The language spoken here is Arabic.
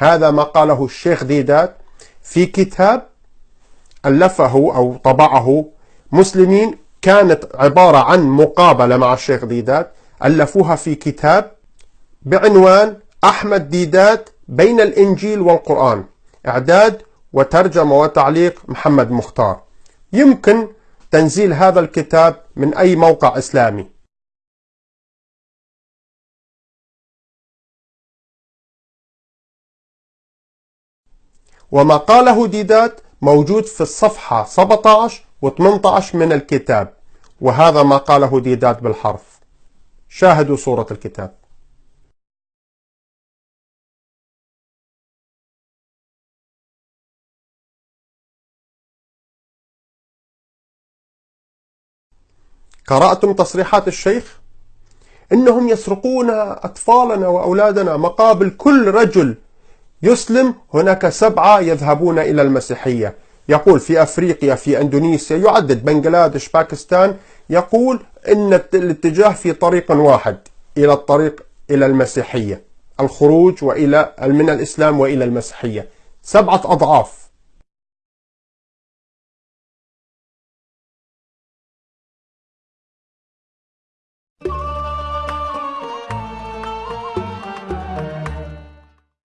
هذا ما قاله الشيخ ديدات في كتاب ألفه أو طبعه مسلمين كانت عبارة عن مقابلة مع الشيخ ديدات ألفوها في كتاب بعنوان أحمد ديدات بين الإنجيل والقرآن إعداد وترجمة وتعليق محمد مختار. يمكن تنزيل هذا الكتاب من أي موقع إسلامي. وما قاله ديدات موجود في الصفحة 17 و 18 من الكتاب وهذا ما قاله ديدات بالحرف شاهدوا صورة الكتاب قرأتم تصريحات الشيخ؟ إنهم يسرقون أطفالنا وأولادنا مقابل كل رجل يسلم هناك سبعة يذهبون إلى المسيحية. يقول في أفريقيا في أندونيسيا يعدد بنغلاديش باكستان يقول إن الاتجاه في طريق واحد إلى الطريق إلى المسيحية الخروج وإلى من الإسلام وإلى المسيحية. سبعة أضعاف.